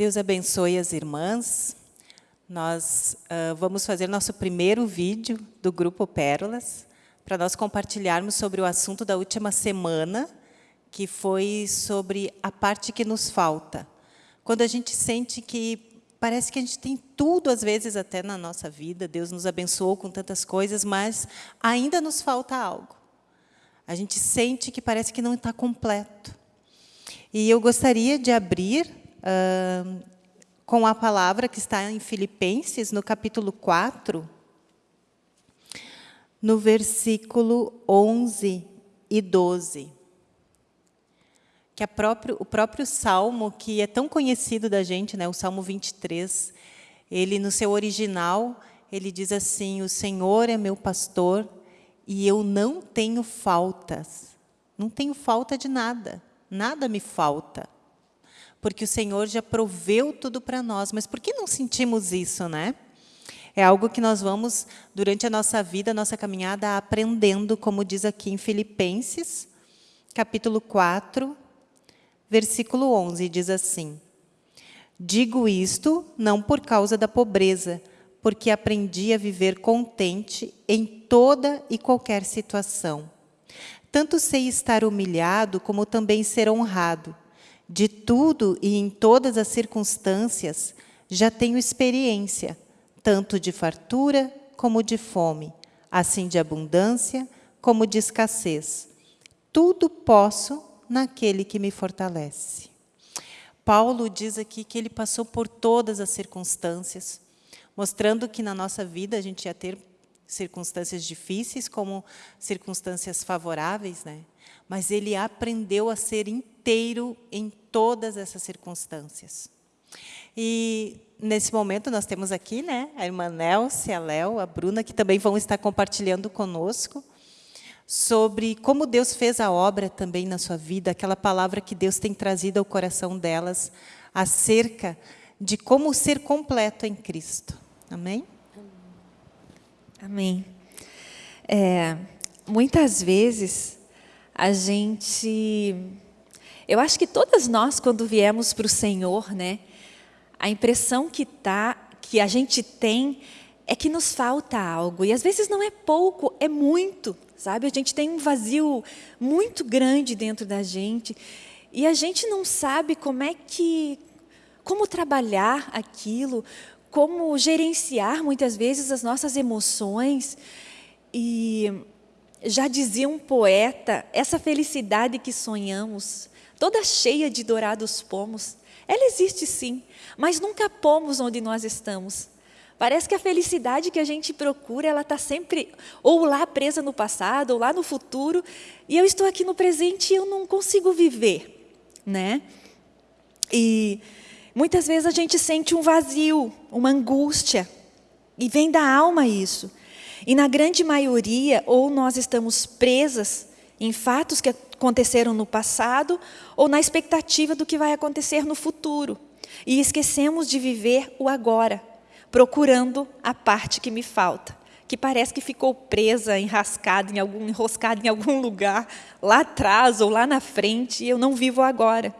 Deus abençoe as irmãs. Nós uh, vamos fazer nosso primeiro vídeo do Grupo Pérolas, para nós compartilharmos sobre o assunto da última semana, que foi sobre a parte que nos falta. Quando a gente sente que parece que a gente tem tudo, às vezes, até na nossa vida, Deus nos abençoou com tantas coisas, mas ainda nos falta algo. A gente sente que parece que não está completo. E eu gostaria de abrir uh, com a palavra que está em Filipenses, no capítulo 4, no versículo 11 e 12. Que próprio, o próprio Salmo, que é tão conhecido da gente, né, o Salmo 23, ele, no seu original, ele diz assim, o Senhor é meu pastor e eu não tenho faltas. Não tenho falta de nada, nada me falta porque o Senhor já proveu tudo para nós. Mas por que não sentimos isso, né? É algo que nós vamos, durante a nossa vida, a nossa caminhada, aprendendo, como diz aqui em Filipenses, capítulo 4, versículo 11, diz assim, Digo isto não por causa da pobreza, porque aprendi a viver contente em toda e qualquer situação. Tanto sei estar humilhado, como também ser honrado. De tudo e em todas as circunstâncias já tenho experiência, tanto de fartura como de fome, assim de abundância como de escassez. Tudo posso naquele que me fortalece. Paulo diz aqui que ele passou por todas as circunstâncias, mostrando que na nossa vida a gente ia ter circunstâncias difíceis como circunstâncias favoráveis, né? Mas ele aprendeu a ser inteiro em todas essas circunstâncias. E nesse momento nós temos aqui, né, a irmã Nelce, a Léo, a Bruna, que também vão estar compartilhando conosco sobre como Deus fez a obra também na sua vida, aquela palavra que Deus tem trazido ao coração delas acerca de como ser completo em Cristo. Amém? Amém. É, muitas vezes a gente eu acho que todas nós, quando viemos para o Senhor, né, a impressão que, tá, que a gente tem é que nos falta algo. E às vezes não é pouco, é muito, sabe? A gente tem um vazio muito grande dentro da gente. E a gente não sabe como é que, como trabalhar aquilo, como gerenciar muitas vezes as nossas emoções. E já dizia um poeta, essa felicidade que sonhamos toda cheia de dourados pomos. Ela existe sim, mas nunca pomos onde nós estamos. Parece que a felicidade que a gente procura, ela está sempre ou lá presa no passado, ou lá no futuro, e eu estou aqui no presente e eu não consigo viver, né? E muitas vezes a gente sente um vazio, uma angústia, e vem da alma isso. E na grande maioria, ou nós estamos presas em fatos que aconteceram no passado ou na expectativa do que vai acontecer no futuro. E esquecemos de viver o agora, procurando a parte que me falta, que parece que ficou presa, enrascada em algum, enroscada em algum lugar, lá atrás ou lá na frente, e eu não vivo agora.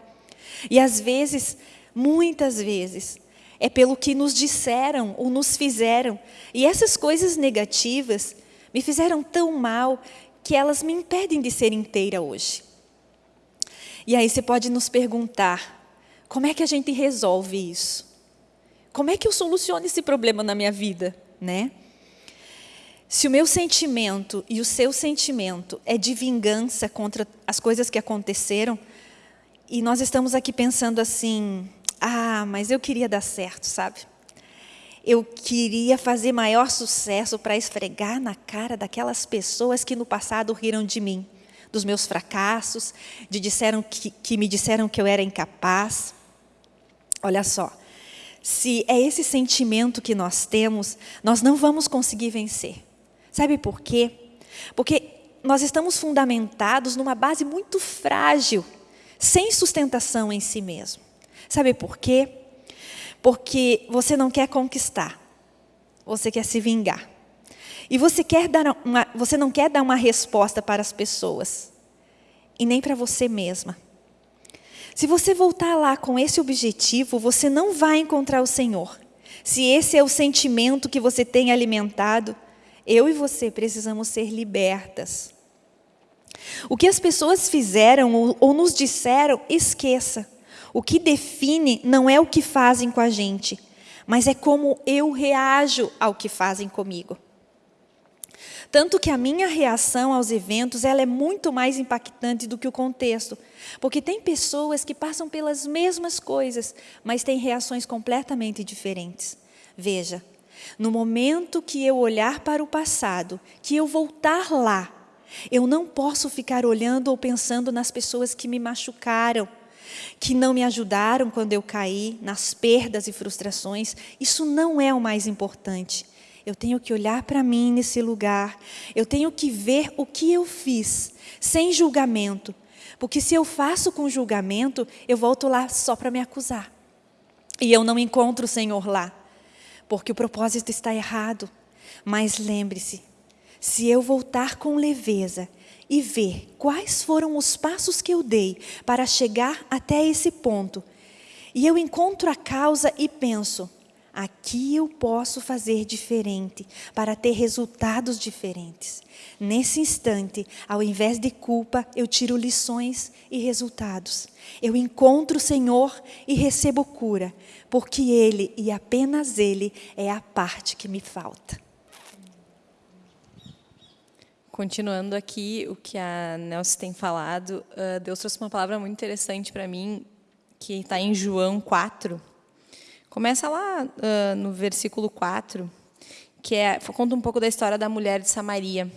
E às vezes, muitas vezes, é pelo que nos disseram ou nos fizeram. E essas coisas negativas me fizeram tão mal que elas me impedem de ser inteira hoje. E aí você pode nos perguntar, como é que a gente resolve isso? Como é que eu soluciono esse problema na minha vida, né? Se o meu sentimento e o seu sentimento é de vingança contra as coisas que aconteceram, e nós estamos aqui pensando assim, ah, mas eu queria dar certo, sabe? eu queria fazer maior sucesso para esfregar na cara daquelas pessoas que no passado riram de mim, dos meus fracassos, de disseram que, que me disseram que eu era incapaz. Olha só, se é esse sentimento que nós temos, nós não vamos conseguir vencer. Sabe por quê? Porque nós estamos fundamentados numa base muito frágil, sem sustentação em si mesmo. Sabe por quê? porque você não quer conquistar, você quer se vingar. E você, quer dar uma, você não quer dar uma resposta para as pessoas, e nem para você mesma. Se você voltar lá com esse objetivo, você não vai encontrar o Senhor. Se esse é o sentimento que você tem alimentado, eu e você precisamos ser libertas. O que as pessoas fizeram ou, ou nos disseram, esqueça. O que define não é o que fazem com a gente, mas é como eu reajo ao que fazem comigo. Tanto que a minha reação aos eventos ela é muito mais impactante do que o contexto. Porque tem pessoas que passam pelas mesmas coisas, mas têm reações completamente diferentes. Veja, no momento que eu olhar para o passado, que eu voltar lá, eu não posso ficar olhando ou pensando nas pessoas que me machucaram, que não me ajudaram quando eu caí, nas perdas e frustrações. Isso não é o mais importante. Eu tenho que olhar para mim nesse lugar, eu tenho que ver o que eu fiz, sem julgamento. Porque se eu faço com julgamento, eu volto lá só para me acusar. E eu não encontro o Senhor lá, porque o propósito está errado. Mas lembre-se, se eu voltar com leveza e ver quais foram os passos que eu dei para chegar até esse ponto, e eu encontro a causa e penso, aqui eu posso fazer diferente para ter resultados diferentes. Nesse instante, ao invés de culpa, eu tiro lições e resultados. Eu encontro o Senhor e recebo cura, porque Ele e apenas Ele é a parte que me falta. Continuando aqui o que a Nelson tem falado, Deus trouxe uma palavra muito interessante para mim, que está em João 4, Começa lá uh, no versículo 4, que é, conta um pouco da história da mulher de Samaria.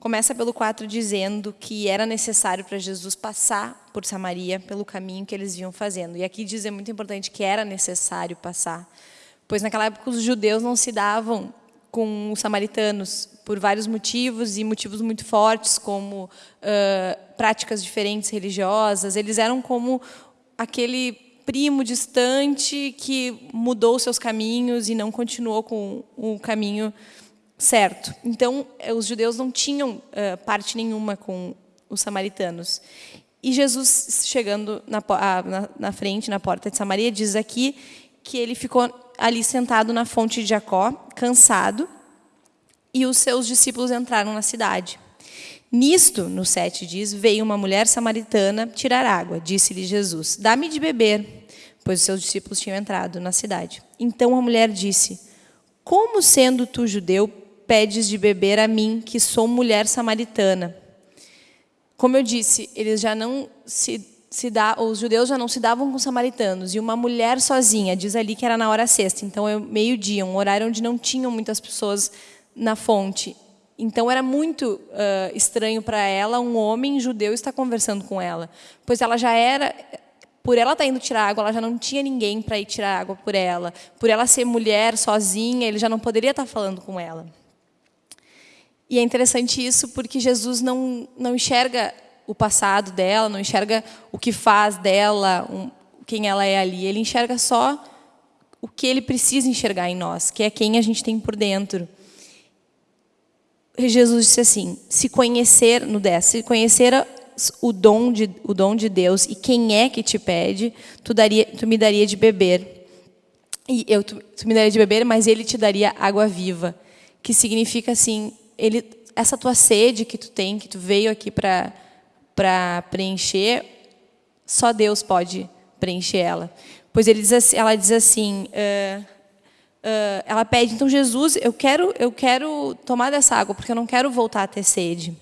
Começa pelo 4 dizendo que era necessário para Jesus passar por Samaria, pelo caminho que eles vinham fazendo. E aqui diz é muito importante que era necessário passar, pois naquela época os judeus não se davam com os samaritanos por vários motivos e motivos muito fortes, como uh, práticas diferentes religiosas. Eles eram como aquele primo distante que mudou seus caminhos e não continuou com o caminho certo. Então, eh, os judeus não tinham uh, parte nenhuma com os samaritanos. E Jesus, chegando na, na, na, frente, na porta de Samaria, diz aqui que ele ficou ali sentado na fonte de Jacó, cansado, e os seus discípulos entraram na cidade. Nisto, no 7 diz, veio uma mulher samaritana tirar água. Disse-lhe Jesus, dá-me de beber pois os seus discípulos tinham entrado na cidade. Então a mulher disse: Como sendo tu judeu, pedes de beber a mim, que sou mulher samaritana? Como eu disse, eles já não se, se dá, os judeus já não se davam com samaritanos e uma mulher sozinha, diz ali que era na hora sexta, então é meio-dia, um horário onde não tinham muitas pessoas na fonte. Então era muito uh, estranho para ela um homem judeu estar conversando com ela, pois ela já era por ela estar tá indo tirar água, ela já não tinha ninguém para ir tirar água por ela. Por ela ser mulher, sozinha, ele já não poderia estar tá falando com ela. E é interessante isso porque Jesus não, não enxerga o passado dela, não enxerga o que faz dela, um, quem ela é ali. Ele enxerga só o que ele precisa enxergar em nós, que é quem a gente tem por dentro. Jesus disse assim: se conhecer, no 10, se conhecer o dom de, o dom de Deus e quem é que te pede, tu, daria, tu me daria de beber. E eu, tu, tu me daria de beber, mas ele te daria água viva. Que significa assim, ele, essa tua sede que tu tem, que tu veio aqui para preencher, só Deus pode preencher ela. Pois ele diz assim, ela diz assim, uh, uh, ela pede, então Jesus, eu quero, eu quero tomar dessa água, porque eu não quero voltar a ter sede.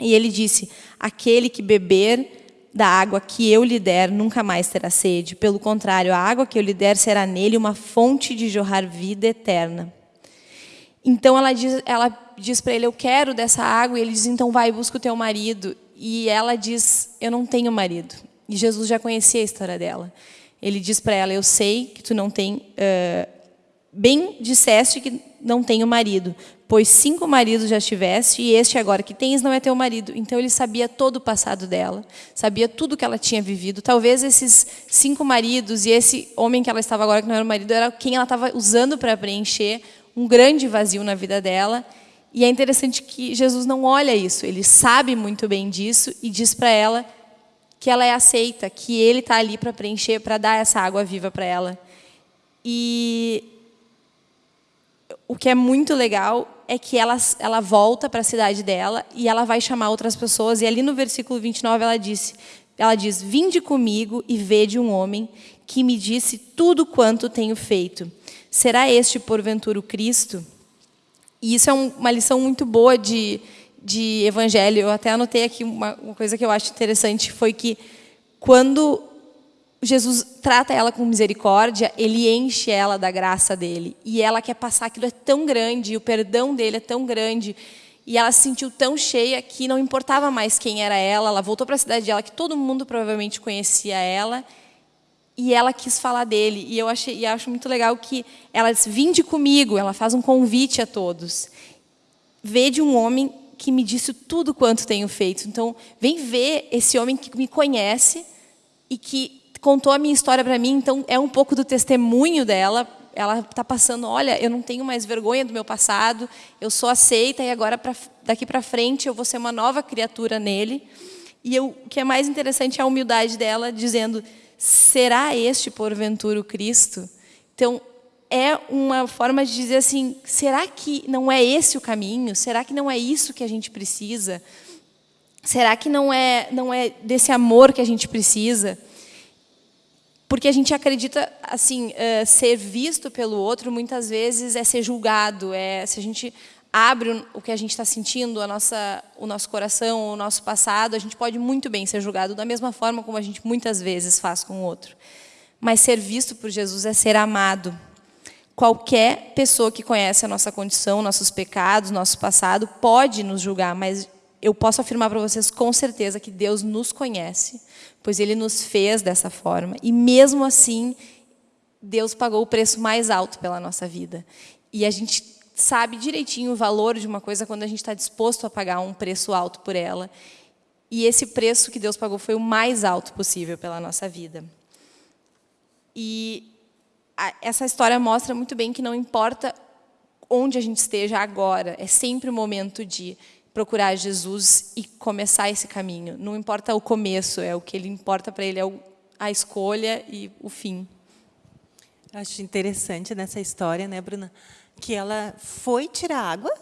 E ele disse: Aquele que beber da água que eu lhe der nunca mais terá sede. Pelo contrário, a água que eu lhe der será nele uma fonte de jorrar vida eterna. Então ela diz, ela diz para ele: Eu quero dessa água. E ele diz: Então vai, busca o teu marido. E ela diz: Eu não tenho marido. E Jesus já conhecia a história dela. Ele diz para ela: Eu sei que tu não tem. Uh, bem disseste que não tenho marido, pois cinco maridos já tiveste e este agora que tens não é teu marido. Então ele sabia todo o passado dela, sabia tudo que ela tinha vivido. Talvez esses cinco maridos e esse homem que ela estava agora que não era o marido era quem ela estava usando para preencher um grande vazio na vida dela. E é interessante que Jesus não olha isso, ele sabe muito bem disso e diz para ela que ela é aceita, que ele está ali para preencher, para dar essa água viva para ela. E o que é muito legal é que ela, ela volta para a cidade dela e ela vai chamar outras pessoas. E ali no versículo 29 ela disse, ela diz: Vinde comigo e vede um homem que me disse tudo quanto tenho feito. Será este porventura o Cristo? E isso é um, uma lição muito boa de, de evangelho. Eu até anotei aqui uma, uma coisa que eu acho interessante, foi que quando Jesus trata ela com misericórdia, ele enche ela da graça dele. E ela quer passar aquilo é tão grande, e o perdão dele é tão grande. E ela se sentiu tão cheia que não importava mais quem era ela. Ela voltou para a cidade dela, que todo mundo provavelmente conhecia ela. E ela quis falar dele. E eu achei, e acho muito legal que ela diz: Vinde comigo. Ela faz um convite a todos. Vê de um homem que me disse tudo quanto tenho feito. Então, vem ver esse homem que me conhece e que contou a minha história para mim. Então, é um pouco do testemunho dela. Ela está passando, olha, eu não tenho mais vergonha do meu passado, eu sou aceita e agora, pra, daqui para frente, eu vou ser uma nova criatura nele. E eu, o que é mais interessante é a humildade dela, dizendo, será este, porventura, o Cristo? Então, é uma forma de dizer assim: será que não é esse o caminho? Será que não é isso que a gente precisa? Será que não é não é desse amor que a gente precisa? Porque a gente acredita assim uh, ser visto pelo outro muitas vezes é ser julgado, é se a gente abre o que a gente está sentindo, a nossa, o nosso coração, o nosso passado, a gente pode muito bem ser julgado da mesma forma como a gente muitas vezes faz com o outro. Mas ser visto por Jesus é ser amado, Qualquer pessoa que conhece a nossa condição, nossos pecados, nosso passado, pode nos julgar, mas eu posso afirmar para vocês com certeza que Deus nos conhece, pois Ele nos fez dessa forma. E mesmo assim, Deus pagou o preço mais alto pela nossa vida. E a gente sabe direitinho o valor de uma coisa quando a gente está disposto a pagar um preço alto por ela. E esse preço que Deus pagou foi o mais alto possível pela nossa vida. E essa história mostra muito bem que não importa onde a gente esteja agora, é sempre o momento de procurar Jesus e começar esse caminho. Não importa o começo, é o que ele importa para ele é a escolha e o fim. Acho interessante nessa história, né, Bruna, que ela foi tirar água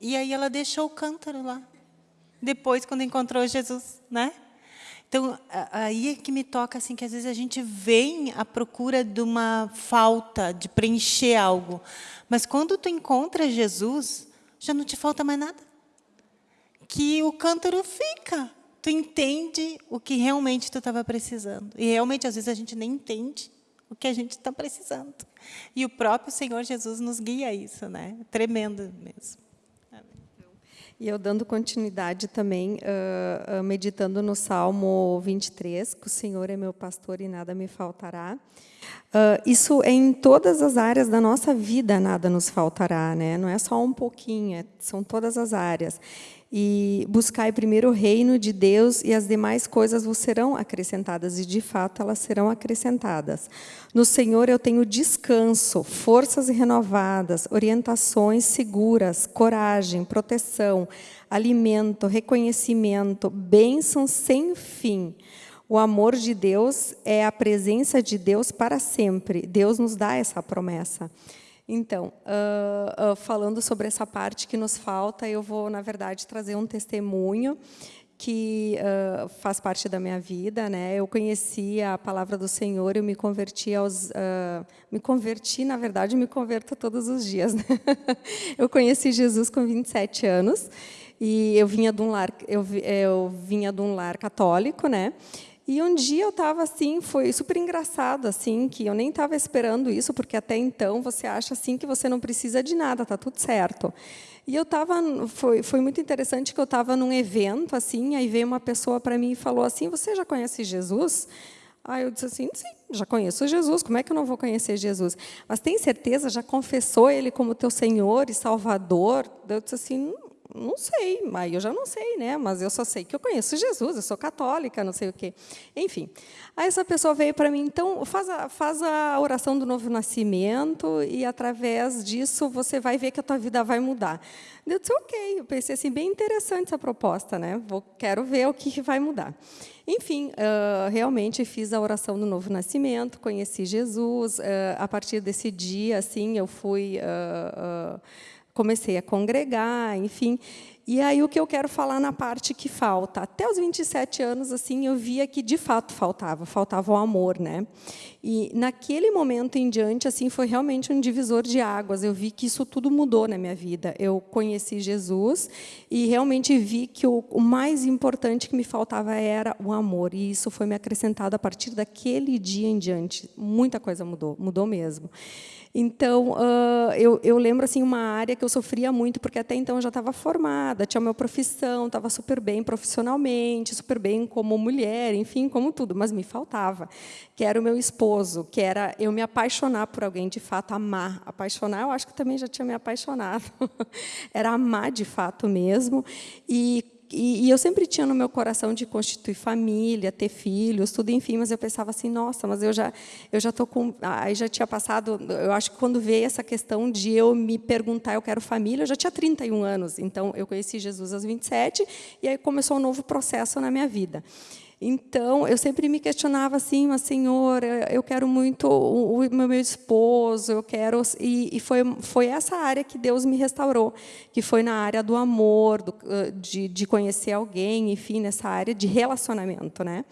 e aí ela deixou o cântaro lá. Depois, quando encontrou Jesus, né? Então, aí é que me toca assim que às vezes a gente vem à procura de uma falta, de preencher algo. Mas quando tu encontra Jesus, já não te falta mais nada. Que o cântaro fica. Tu entende o que realmente tu estava precisando. E realmente, às vezes, a gente nem entende o que a gente está precisando. E o próprio Senhor Jesus nos guia a isso, né? Tremendo mesmo. E eu dando continuidade também, uh, meditando no Salmo 23, que o Senhor é meu pastor e nada me faltará. Uh, isso é em todas as áreas da nossa vida, nada nos faltará, né? Não é só um pouquinho, é, são todas as áreas e buscai primeiro o reino de Deus e as demais coisas vos serão acrescentadas, e de fato elas serão acrescentadas. No Senhor eu tenho descanso, forças renovadas, orientações seguras, coragem, proteção, alimento, reconhecimento, bênção sem fim. O amor de Deus é a presença de Deus para sempre. Deus nos dá essa promessa. Então, uh, uh, falando sobre essa parte que nos falta, eu vou, na verdade, trazer um testemunho que uh, faz parte da minha vida, né? Eu conheci a palavra do Senhor, eu me converti aos, me converti, na verdade, me converto todos os dias. Né? eu conheci Jesus com 27 anos e eu vinha de um lar, eu, eu vinha de um lar católico, né? E um dia eu estava assim, foi super engraçado, assim, que eu nem estava esperando isso, porque até então você acha assim que você não precisa de nada, tá tudo certo. E eu estava, foi, foi muito interessante que eu estava num evento, assim, aí veio uma pessoa para mim e falou assim, você já conhece Jesus? Aí eu disse assim, sim, já conheço Jesus, como é que eu não vou conhecer Jesus? Mas tem certeza, já confessou Ele como teu Senhor e Salvador? Eu disse assim, não sei, mas eu já não sei, né? Mas eu só sei que eu conheço Jesus, eu sou católica, não sei o quê. Enfim. Aí essa pessoa veio para mim, então faz a, faz a oração do novo nascimento e através disso você vai ver que a tua vida vai mudar. Eu disse, ok. Eu pensei assim, bem interessante essa proposta, né? Vou, quero ver o que vai mudar. Enfim, uh, realmente fiz a oração do novo nascimento, conheci Jesus. Uh, a partir desse dia, assim, eu fui uh, comecei a congregar, enfim. E aí o que eu quero falar na parte que falta. Até os 27 anos, assim, eu via que de fato faltava, faltava o amor, né? E naquele momento em diante, assim, foi realmente um divisor de águas. Eu vi que isso tudo mudou na minha vida. Eu conheci Jesus e realmente vi que o, o mais importante que me faltava era o amor. E isso foi me acrescentado a partir daquele dia em diante. Muita coisa mudou, mudou mesmo. Então, uh, eu, eu, lembro assim uma área que eu sofria muito, porque até então eu já estava formada, tinha minha profissão, estava super bem profissionalmente, super bem como mulher, enfim, como tudo, mas me faltava, que era o meu esposo, que era eu me apaixonar por alguém, de fato, amar. Apaixonar, eu acho que também já tinha me apaixonado. era amar de fato mesmo. E e, e, eu sempre tinha no meu coração de constituir família, ter filhos, tudo, enfim, mas eu pensava assim, nossa, mas eu já eu já tô com, aí já tinha passado, eu acho que quando veio essa questão de eu me perguntar, eu quero família, eu já tinha 31 anos, então eu conheci Jesus aos 27 e aí começou um novo processo na minha vida. Então, eu sempre me questionava assim, mas Senhor, eu quero muito o, o meu esposo, eu quero e, e, foi foi essa área que Deus me restaurou, que foi na área do amor, do, de, de conhecer alguém, enfim, nessa área de relacionamento, né?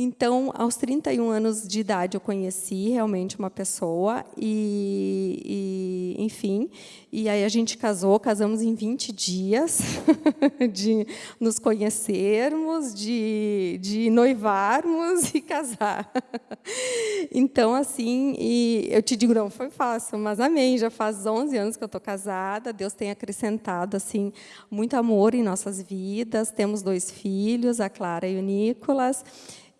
Então, aos 31 anos de idade, eu conheci realmente uma pessoa e, e enfim, e aí a gente casou, casamos em 20 dias de nos conhecermos, de, de noivarmos e casar. Então, assim, eu te digo, não foi fácil, mas amém, já faz 11 anos que eu estou casada, Deus tem acrescentado, assim, muito amor em nossas vidas, temos dois filhos, a Clara e o Nicolas,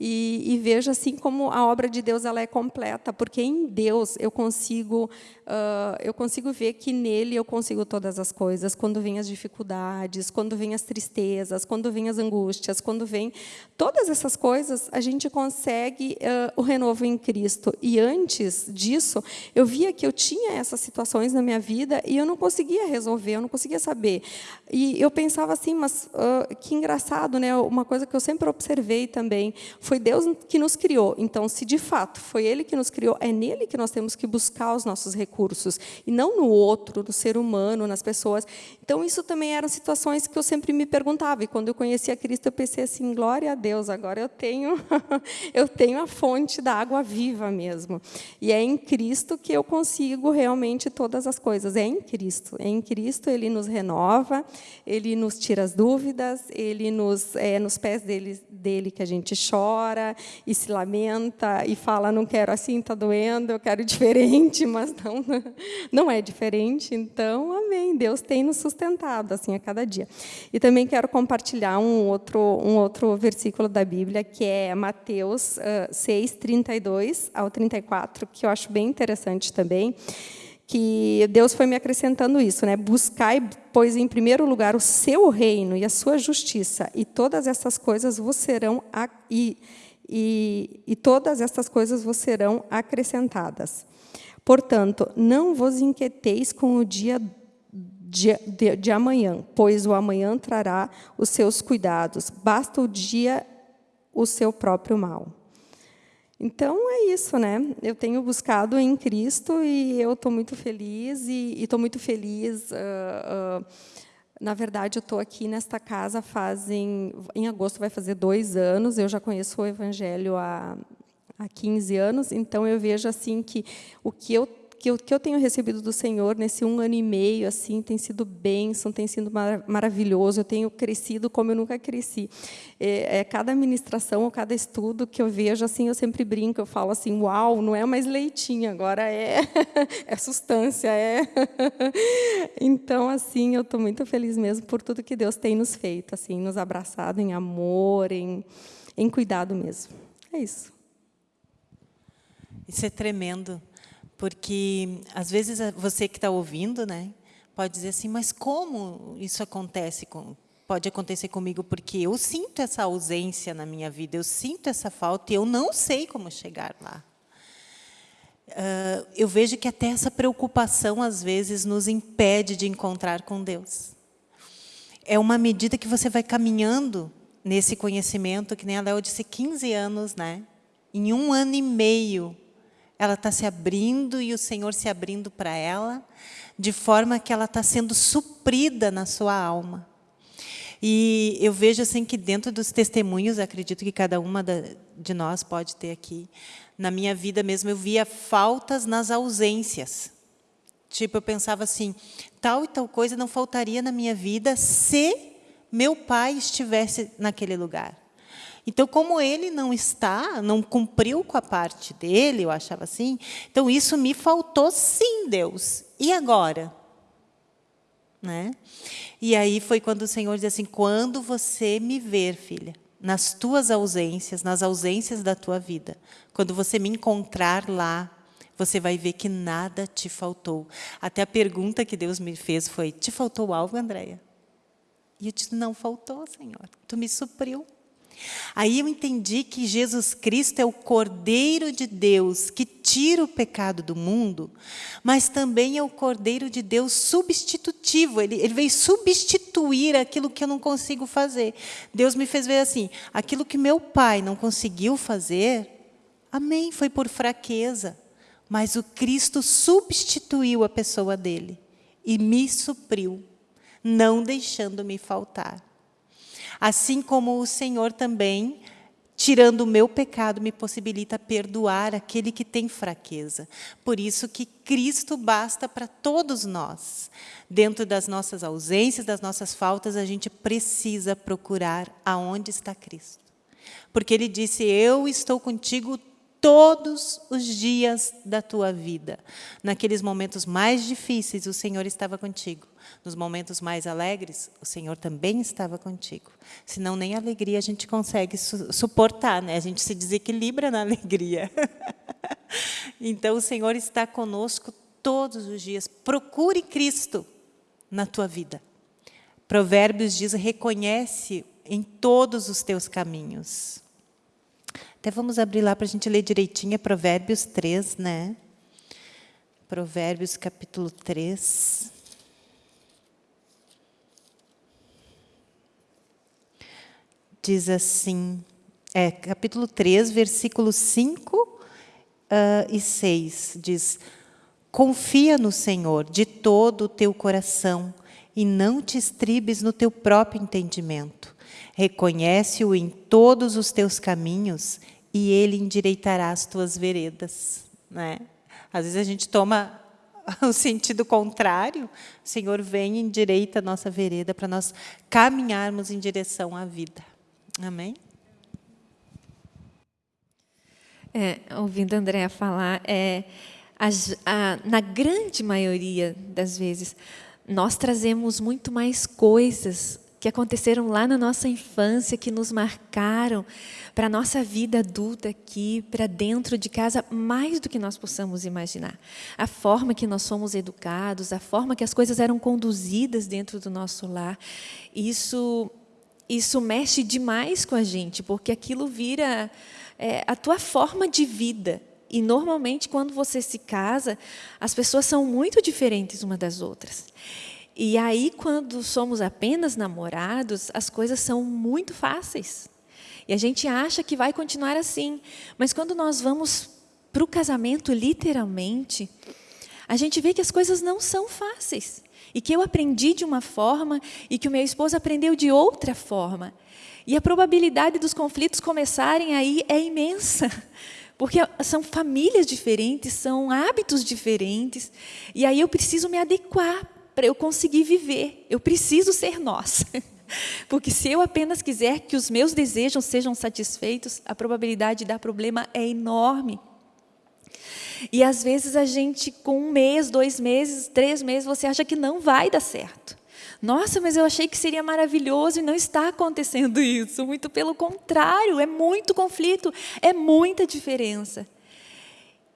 e, e, vejo assim como a obra de Deus ela é completa, porque em Deus eu consigo uh, eu consigo ver que nele eu consigo todas as coisas. Quando vêm as dificuldades, quando vêm as tristezas, quando vêm as angústias, quando vêm todas essas coisas, a gente consegue uh, o renovo em Cristo. E antes disso, eu via que eu tinha essas situações na minha vida e eu não conseguia resolver, eu não conseguia saber. E eu pensava assim, mas uh, que engraçado, né? Uma coisa que eu sempre observei também foi Deus que nos criou. Então, se de fato foi Ele que nos criou, é nele que nós temos que buscar os nossos recursos e não no outro, no ser humano, nas pessoas. Então, isso também eram situações que eu sempre me perguntava. E quando eu conheci a Cristo, eu pensei assim: glória a Deus, agora eu tenho, eu tenho a fonte da água viva mesmo. E é em Cristo que eu consigo realmente todas as coisas. É em Cristo. É em Cristo ele nos renova, ele nos tira as dúvidas, ele nos, é nos pés dele, dele que a gente chora e se lamenta e fala: não quero assim, está doendo, eu quero diferente, mas não, não é diferente. Então, amém. Deus tem nos sustentado assim a cada dia. E também quero compartilhar um outro, um outro versículo da Bíblia, que é Mateus uh, 6, 32 ao 34, que eu acho bem interessante também que Deus foi me acrescentando isso, né? Buscai, pois, em primeiro lugar o seu reino e a sua justiça, e todas essas coisas vos serão e, e, e todas essas coisas vos serão acrescentadas. Portanto, não vos inquieteis com o dia de, de, de amanhã, pois o amanhã trará os seus cuidados. Basta o dia o seu próprio mal. Então é isso, né? Eu tenho buscado em Cristo e eu estou muito feliz e estou muito feliz. Uh, uh, na verdade, eu estou aqui nesta casa fazem em agosto vai fazer dois anos. Eu já conheço o Evangelho há há 15 anos, então eu vejo assim que o que eu que eu, que eu tenho recebido do Senhor nesse um ano e meio assim tem sido bênção, tem sido mar, maravilhoso. Eu tenho crescido como eu nunca cresci. É, é, cada ministração ou cada estudo que eu vejo assim, eu sempre brinco, eu falo assim, uau, não é mais leitinho, agora é é substância, é. então assim, eu estou muito feliz mesmo por tudo que Deus tem nos feito, assim, nos abraçado em amor, em em cuidado mesmo. É isso. Isso é tremendo, porque às vezes você que está ouvindo, né, pode dizer assim, mas como isso acontece com, pode acontecer comigo? Porque eu sinto essa ausência na minha vida, eu sinto essa falta e eu não sei como chegar lá. Uh, eu vejo que até essa preocupação, às vezes, nos impede de encontrar com Deus. É uma medida que você vai caminhando nesse conhecimento, que nem a Léo disse, 15 anos, né? Em um ano e meio, ela está se abrindo e o Senhor se abrindo para ela, de forma que ela está sendo suprida na sua alma. E eu vejo assim que dentro dos testemunhos, acredito que cada uma de nós pode ter aqui, na minha vida mesmo, eu via faltas nas ausências. Tipo, eu pensava assim, tal e tal coisa não faltaria na minha vida se meu pai estivesse naquele lugar. Então, como ele não está, não cumpriu com a parte dele, eu achava assim, então isso me faltou sim, Deus. E agora? Né? E aí foi quando o Senhor disse assim, quando você me ver, filha, nas tuas ausências, nas ausências da tua vida, quando você me encontrar lá, você vai ver que nada te faltou. Até a pergunta que Deus me fez foi, te faltou algo, Andréia? E eu disse, não faltou, Senhor. Tu me supriu. Aí eu entendi que Jesus Cristo é o Cordeiro de Deus que tira o pecado do mundo, mas também é o Cordeiro de Deus substitutivo. Ele, ele veio substituir aquilo que eu não consigo fazer. Deus me fez ver assim, aquilo que meu pai não conseguiu fazer, amém, foi por fraqueza. Mas o Cristo substituiu a pessoa dele e me supriu, não deixando me faltar. Assim como o Senhor também, tirando o meu pecado, me possibilita perdoar aquele que tem fraqueza. Por isso que Cristo basta para todos nós. Dentro das nossas ausências, das nossas faltas, a gente precisa procurar aonde está Cristo. Porque Ele disse, eu estou contigo todos os dias da tua vida. Naqueles momentos mais difíceis, o Senhor estava contigo. Nos momentos mais alegres, o Senhor também estava contigo. Senão nem a alegria a gente consegue su suportar, né? A gente se desequilibra na alegria. então o Senhor está conosco todos os dias. Procure Cristo na tua vida. Provérbios diz: reconhece em todos os teus caminhos. Até vamos abrir lá para a gente ler direitinho, é Provérbios 3, né? Provérbios capítulo 3. Diz assim, é, capítulo 3, versículos 5 uh, e 6, diz, Confia no Senhor de todo o teu coração e não te estribes no teu próprio entendimento. Reconhece-o em todos os teus caminhos e ele endireitará as tuas veredas. Né? Às vezes a gente toma o sentido contrário, o Senhor vem e endireita a nossa vereda para nós caminharmos em direção à vida. Amém? É, ouvindo a Andréa falar, é, a, a, na grande maioria das vezes, nós trazemos muito mais coisas que aconteceram lá na nossa infância, que nos marcaram para a nossa vida adulta aqui, para dentro de casa, mais do que nós possamos imaginar. A forma que nós somos educados, a forma que as coisas eram conduzidas dentro do nosso lar, isso, isso mexe demais com a gente, porque aquilo vira é, a tua forma de vida. E, normalmente, quando você se casa, as pessoas são muito diferentes uma das outras. E aí, quando somos apenas namorados, as coisas são muito fáceis. E a gente acha que vai continuar assim. Mas quando nós vamos para o casamento, literalmente, a gente vê que as coisas não são fáceis. E que eu aprendi de uma forma e que o meu esposo aprendeu de outra forma. E a probabilidade dos conflitos começarem aí é imensa. Porque são famílias diferentes, são hábitos diferentes. E aí eu preciso me adequar para eu conseguir viver. Eu preciso ser nós. Porque se eu apenas quiser que os meus desejos sejam satisfeitos, a probabilidade de dar problema é enorme. E às vezes a gente, com um mês, dois meses, três meses, você acha que não vai dar certo. Nossa, mas eu achei que seria maravilhoso e não está acontecendo isso. Muito pelo contrário, é muito conflito, é muita diferença.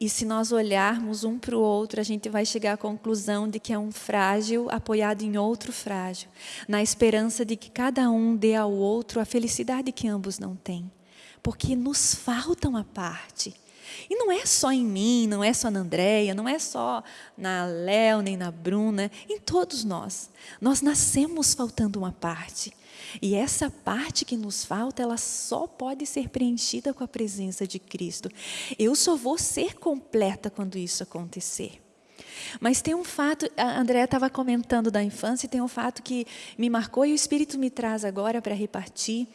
E se nós olharmos um para o outro, a gente vai chegar à conclusão de que é um frágil apoiado em outro frágil, na esperança de que cada um dê ao outro a felicidade que ambos não têm. Porque nos falta uma parte. E não é só em mim, não é só na Andréia, não é só na Léo, nem na Bruna, em todos nós. Nós nascemos faltando uma parte. E essa parte que nos falta, ela só pode ser preenchida com a presença de Cristo. Eu só vou ser completa quando isso acontecer. Mas tem um fato, a Andréa estava comentando da infância, e tem um fato que me marcou e o Espírito me traz agora para repartir.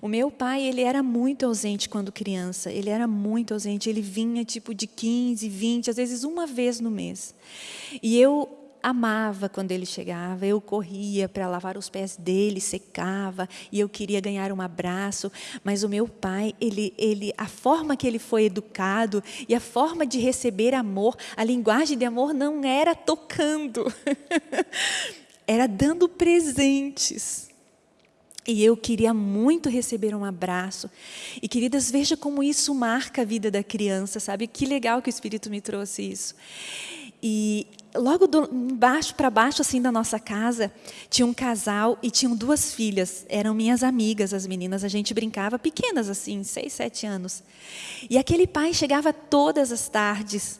O meu pai, ele era muito ausente quando criança, ele era muito ausente, ele vinha tipo de 15, 20, às vezes uma vez no mês. E eu amava quando ele chegava, eu corria para lavar os pés dele, secava, e eu queria ganhar um abraço, mas o meu pai, ele, ele, a forma que ele foi educado e a forma de receber amor, a linguagem de amor não era tocando, era dando presentes. E eu queria muito receber um abraço. E queridas, veja como isso marca a vida da criança, sabe? Que legal que o Espírito me trouxe isso. E logo do, baixo para baixo assim da nossa casa tinha um casal e tinham duas filhas. Eram minhas amigas as meninas. A gente brincava pequenas assim seis sete anos. E aquele pai chegava todas as tardes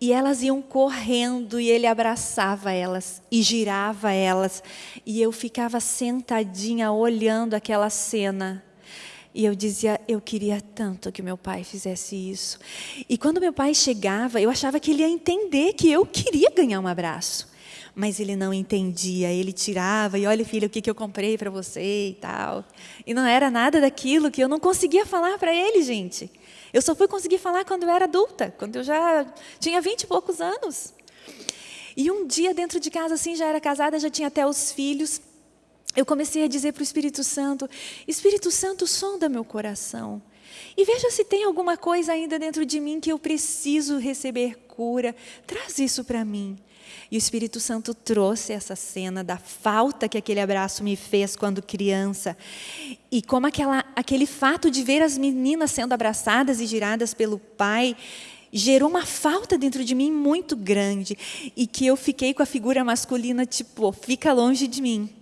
e elas iam correndo e ele abraçava elas e girava elas. E eu ficava sentadinha olhando aquela cena e eu dizia, eu queria tanto que meu pai fizesse isso. E quando meu pai chegava, eu achava que ele ia entender que eu queria ganhar um abraço. Mas ele não entendia, ele tirava, e olha filho, o que, que eu comprei para você e tal. E não era nada daquilo que eu não conseguia falar para ele, gente. Eu só fui conseguir falar quando eu era adulta, quando eu já tinha vinte e poucos anos. E um dia dentro de casa, assim, já era casada, já tinha até os filhos eu comecei a dizer para o Espírito Santo: Espírito Santo, sonda meu coração. E veja se tem alguma coisa ainda dentro de mim que eu preciso receber cura. Traz isso para mim. E o Espírito Santo trouxe essa cena da falta que aquele abraço me fez quando criança. E como aquela, aquele fato de ver as meninas sendo abraçadas e giradas pelo pai gerou uma falta dentro de mim muito grande. E que eu fiquei com a figura masculina, tipo, fica longe de mim.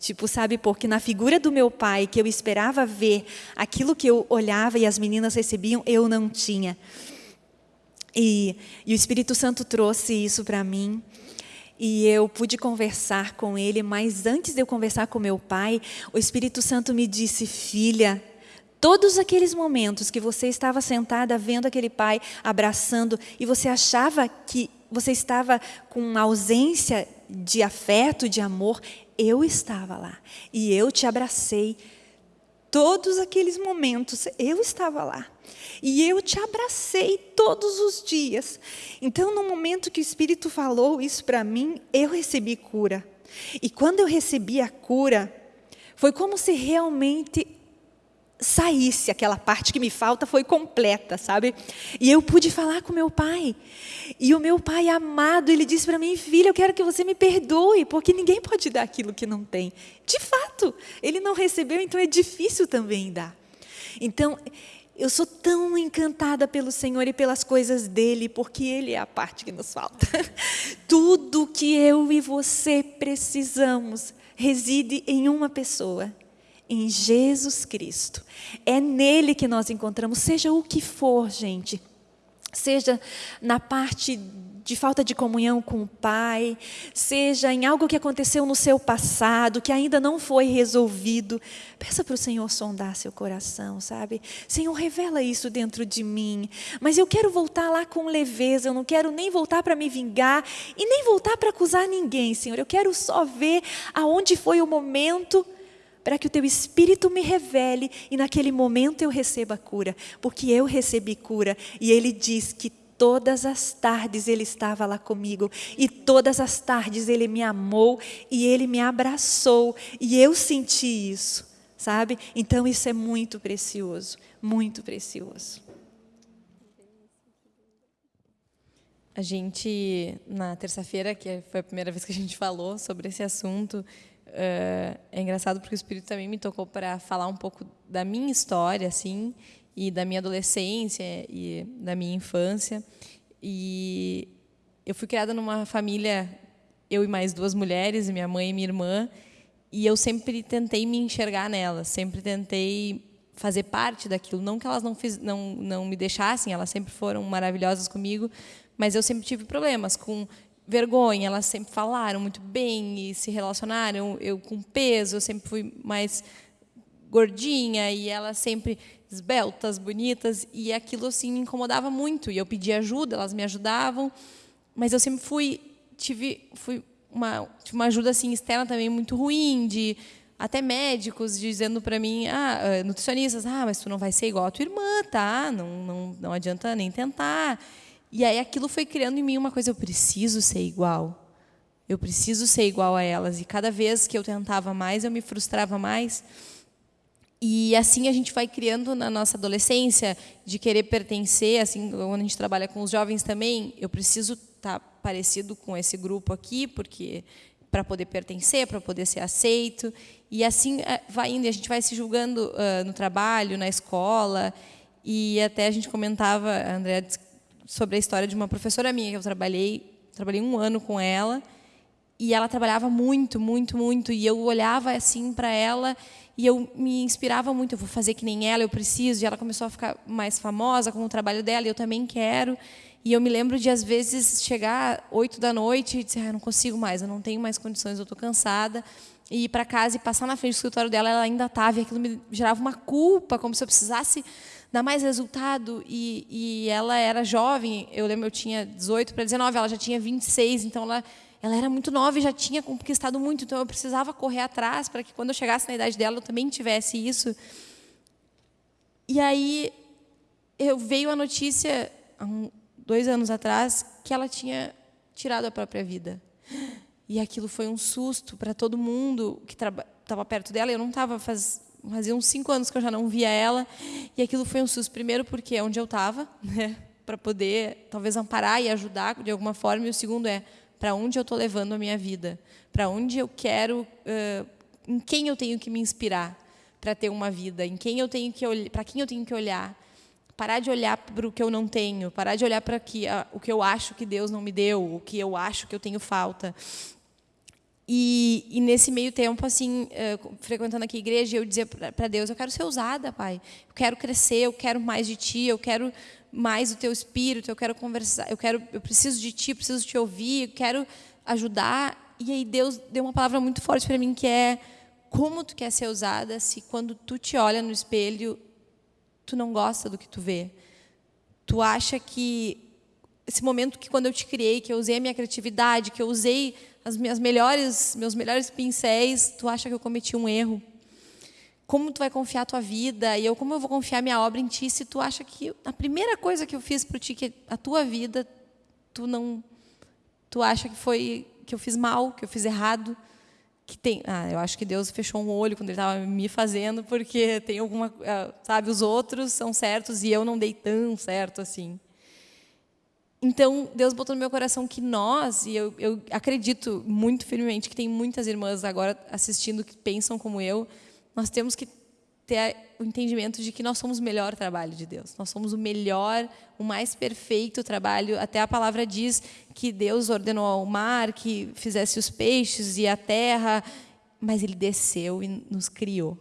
Tipo, sabe, porque na figura do meu pai, que eu esperava ver aquilo que eu olhava e as meninas recebiam, eu não tinha. E, e o Espírito Santo trouxe isso para mim. E eu pude conversar com ele, mas antes de eu conversar com meu pai, o Espírito Santo me disse: Filha, todos aqueles momentos que você estava sentada vendo aquele pai abraçando e você achava que você estava com ausência de afeto, de amor, eu estava lá e eu te abracei. Todos aqueles momentos eu estava lá. E eu te abracei todos os dias. Então, no momento que o Espírito falou isso para mim, eu recebi cura. E quando eu recebi a cura, foi como se realmente saísse aquela parte que me falta foi completa, sabe? E eu pude falar com meu pai. E o meu pai amado, ele disse para mim, filha, eu quero que você me perdoe, porque ninguém pode dar aquilo que não tem. De fato, ele não recebeu, então é difícil também dar. Então, eu sou tão encantada pelo Senhor e pelas coisas dele, porque ele é a parte que nos falta. Tudo que eu e você precisamos reside em uma pessoa em Jesus Cristo. É nele que nós encontramos, seja o que for, gente. Seja na parte de falta de comunhão com o Pai, seja em algo que aconteceu no seu passado, que ainda não foi resolvido. Peça para o Senhor sondar seu coração, sabe? Senhor, revela isso dentro de mim. Mas eu quero voltar lá com leveza, eu não quero nem voltar para me vingar e nem voltar para acusar ninguém, Senhor. Eu quero só ver aonde foi o momento para que o teu espírito me revele e naquele momento eu receba cura, porque eu recebi cura e ele diz que todas as tardes ele estava lá comigo e todas as tardes ele me amou e ele me abraçou e eu senti isso, sabe? Então isso é muito precioso, muito precioso. A gente, na terça-feira, que foi a primeira vez que a gente falou sobre esse assunto, é engraçado porque o Espírito também me tocou para falar um pouco da minha história, assim, e da minha adolescência e da minha infância. E eu fui criada numa família, eu e mais duas mulheres, minha mãe e minha irmã, e eu sempre tentei me enxergar nelas, sempre tentei fazer parte daquilo. Não que elas não, fiz, não, não me deixassem, elas sempre foram maravilhosas comigo, mas eu sempre tive problemas com vergonha. Elas sempre falaram muito bem e se relacionaram. Eu com peso, eu sempre fui mais gordinha e elas sempre esbeltas, bonitas, e aquilo assim me incomodava muito. E eu pedia ajuda, elas me ajudavam, mas eu sempre fui tive fui uma, uma ajuda assim externa também muito ruim de até médicos dizendo para mim, ah, ah, nutricionistas, ah, mas tu não vai ser igual a tua irmã, tá? Não, não, não adianta nem tentar. E aí aquilo foi criando em mim uma coisa, eu preciso ser igual. Eu preciso ser igual a elas. E cada vez que eu tentava mais, eu me frustrava mais. E assim a gente vai criando na nossa adolescência de querer pertencer, assim, quando a gente trabalha com os jovens também, eu preciso estar tá parecido com esse grupo aqui, porque para poder pertencer, para poder ser aceito. E assim eh, vai indo, a gente vai se julgando uh, no trabalho, na escola. E até a gente comentava, a Andrea, sobre a história de uma professora minha que eu trabalhei, trabalhei um ano com ela. E ela trabalhava muito, muito, muito. E eu olhava assim para ela e eu me inspirava muito. Eu vou fazer que nem ela, eu preciso. E ela começou a ficar mais famosa com o trabalho dela. E eu também quero. E eu me lembro de, às vezes, chegar oito da noite e dizer, ah, não consigo mais, eu não tenho mais condições, eu estou cansada. E ir para casa e passar na frente do escritório dela, ela ainda estava, e aquilo me gerava uma culpa, como se eu precisasse dar mais resultado. E, e ela era jovem, eu lembro, eu tinha 18 para 19, ela já tinha 26, então ela, ela era muito nova e já tinha conquistado muito, então eu precisava correr atrás para que quando eu chegasse na idade dela eu também tivesse isso. E aí eu veio a notícia, dois anos atrás, que ela tinha tirado a própria vida. E aquilo foi um susto para todo mundo que estava perto dela. Eu não estava faz fazia uns cinco anos que eu já não via ela. E aquilo foi um susto. Primeiro porque é onde eu estava, né, para poder talvez amparar e ajudar de alguma forma. E o segundo é para onde eu estou levando a minha vida, para onde eu quero, uh, em quem eu tenho que me inspirar para ter uma vida, em quem eu tenho que para quem eu tenho que olhar? Parar de olhar para o que eu não tenho, parar de olhar para que, o que eu acho que Deus não me deu, o que eu acho que eu tenho falta. E, e nesse meio tempo, assim, uh, frequentando aqui a igreja, eu dizia para Deus: Eu quero ser usada, Pai. Eu quero crescer, eu quero mais de Ti, eu quero mais do Teu Espírito, eu quero conversar, eu quero, eu preciso de Ti, preciso te ouvir, eu quero ajudar. E aí Deus deu uma palavra muito forte para mim que é como tu quer ser usada se quando tu te olha no espelho tu não gosta do que tu vê. Tu acha que esse momento que quando eu te criei, que eu usei a minha criatividade, que eu usei as minhas melhores, meus melhores pincéis, tu acha que eu cometi um erro? Como tu vai confiar a tua vida? E eu como eu vou confiar minha obra em ti se tu acha que a primeira coisa que eu fiz para ti, que a tua vida, tu não tu acha que foi que eu fiz mal, que eu fiz errado? que tem, ah, eu acho que Deus fechou um olho quando ele estava me fazendo, porque tem alguma, ah, sabe, os outros são certos e eu não dei tão certo assim. Então, Deus botou no meu coração que nós, e eu, eu acredito muito firmemente que tem muitas irmãs agora assistindo que pensam como eu, nós temos que ter o entendimento de que nós somos o melhor trabalho de Deus. Nós somos o melhor, o mais perfeito trabalho. Até a palavra diz que Deus ordenou ao mar que fizesse os peixes e a terra, mas ele desceu e nos criou.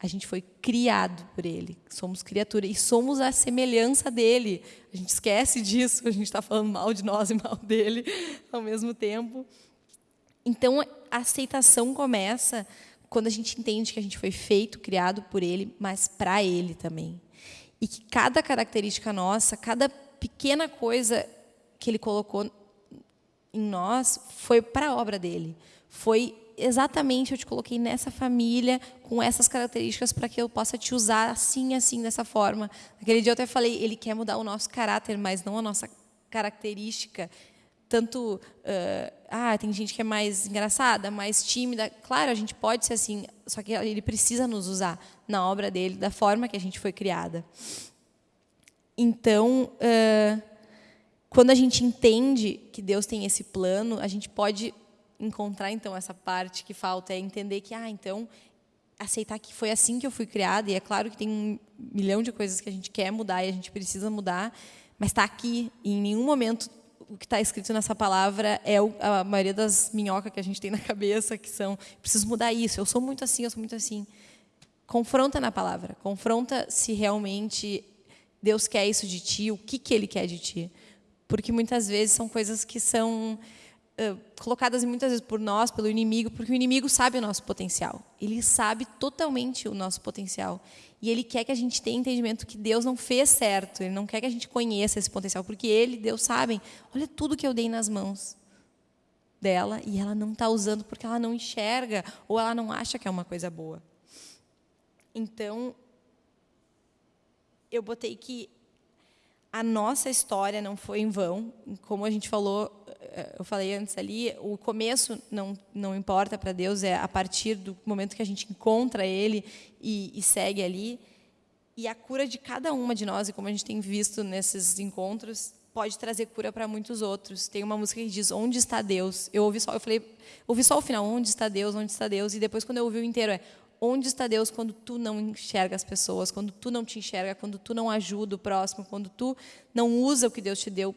A gente foi criado por ele. Somos criatura e somos a semelhança dele. A gente esquece disso, a gente está falando mal de nós e mal dele ao mesmo tempo. Então, a aceitação começa quando a gente entende que a gente foi feito, criado por Ele, mas para Ele também. E que cada característica nossa, cada pequena coisa que Ele colocou em nós, foi para a obra dele. Foi exatamente, eu te coloquei nessa família, com essas características, para que eu possa te usar assim, assim, dessa forma. Naquele dia eu até falei, Ele quer mudar o nosso caráter, mas não a nossa característica. Tanto uh, ah tem gente que é mais engraçada mais tímida. Claro a gente pode ser assim só que ele precisa nos usar na obra dele da forma que a gente foi criada. Então uh, quando a gente entende que Deus tem esse plano a gente pode encontrar então essa parte que falta é entender que ah então aceitar que foi assim que eu fui criada e é claro que tem milhão de coisas que a gente quer mudar e a gente precisa mudar, mas está aqui. E em nenhum momento o que está escrito nessa palavra é a maioria das minhocas que a gente tem na cabeça, que são, preciso mudar isso, eu sou muito assim, eu sou muito assim. Confronta na palavra, confronta se realmente Deus quer isso de ti, o que, que Ele quer de ti. Porque muitas vezes são coisas que são uh, colocadas muitas vezes por nós, pelo inimigo, porque o inimigo sabe o nosso potencial. Ele sabe totalmente o nosso potencial. E ele quer que a gente tenha entendimento que Deus não fez certo. Ele não quer que a gente conheça esse potencial, porque ele, Deus sabe, olha tudo que eu dei nas mãos dela e ela não está usando porque ela não enxerga ou ela não acha que é uma coisa boa. Então, eu botei que a nossa história não foi em vão, como a gente falou, eh, eu falei antes ali, o começo não não importa para Deus, é a partir do momento que a gente encontra Ele e, e segue ali. E a cura de cada uma de nós, e como a gente tem visto nesses encontros, pode trazer cura para muitos outros. Tem uma música que diz: Onde está Deus? Eu ouvi só, eu falei, ouvi só o final: Onde está Deus? Onde está Deus? E depois quando eu ouvi o inteiro é: Onde está Deus quando tu não enxerga as pessoas, quando tu não te enxerga, quando tu não ajuda o próximo, quando tu não usa o que Deus te deu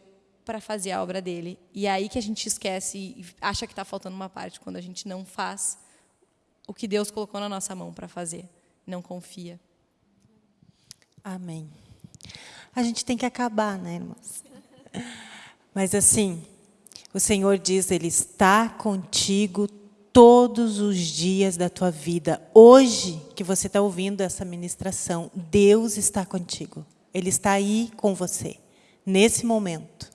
para fazer a obra dele? E é aí que a gente esquece e acha que está faltando uma parte, quando a gente não faz o que Deus colocou na nossa mão para fazer, não confia. Amém. A gente tem que acabar, né, irmãos? Mas assim, o Senhor diz, Ele está contigo todos os dias da tua vida. Hoje que você está ouvindo essa ministração, Deus está contigo. Ele está aí com você, nesse momento.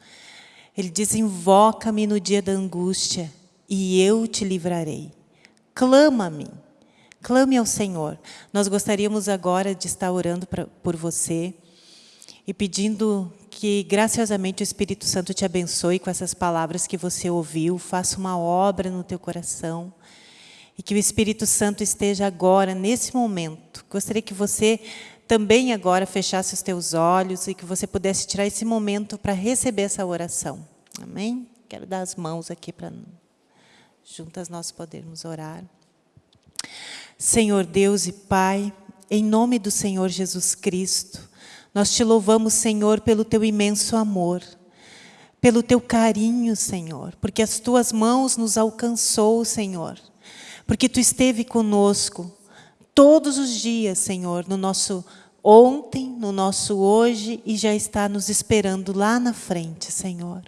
Ele diz, invoca-me no dia da angústia e eu te livrarei. Clama-me, clame ao Senhor. Nós gostaríamos agora de estar orando pra, por você e pedindo que graciosamente o Espírito Santo te abençoe com essas palavras que você ouviu, faça uma obra no teu coração e que o Espírito Santo esteja agora, nesse momento. Gostaria que você também agora fechasse os teus olhos e que você pudesse tirar esse momento para receber essa oração. Amém? Quero dar as mãos aqui para juntas nós podermos orar. Senhor Deus e Pai, em nome do Senhor Jesus Cristo, nós te louvamos, Senhor, pelo teu imenso amor, pelo teu carinho, Senhor, porque as tuas mãos nos alcançou, Senhor, porque tu esteve conosco todos os dias, Senhor, no nosso ontem, no nosso hoje e já está nos esperando lá na frente, Senhor.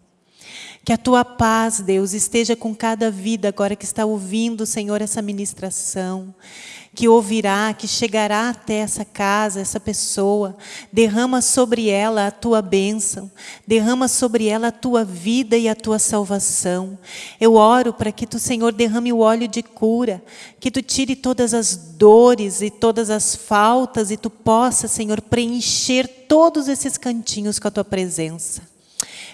Que a tua paz, Deus, esteja com cada vida agora que está ouvindo, Senhor, essa ministração que ouvirá, que chegará até essa casa, essa pessoa, derrama sobre ela a tua bênção, derrama sobre ela a tua vida e a tua salvação. Eu oro para que tu, Senhor, derrame o óleo de cura, que tu tire todas as dores e todas as faltas e tu possa, Senhor, preencher todos esses cantinhos com a tua presença.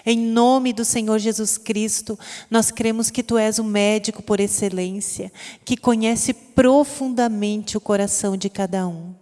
Em nome do Senhor Jesus Cristo, nós cremos que Tu és o médico por excelência, que conhece profundamente o coração de cada um.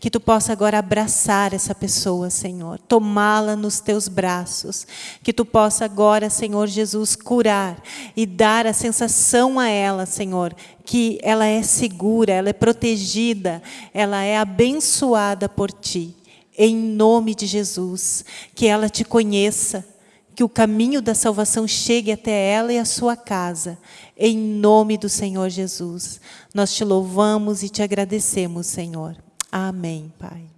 Que Tu possa agora abraçar essa pessoa, Senhor, tomá-la nos Teus braços. Que Tu possa agora, Senhor Jesus, curar e dar a sensação a ela, Senhor, que ela é segura, ela é protegida, ela é abençoada por Ti. Em nome de Jesus, que ela Te conheça, que o caminho da salvação chegue até ela e a sua casa. Em nome do Senhor Jesus. Nós te louvamos e te agradecemos, Senhor. Amém, Pai.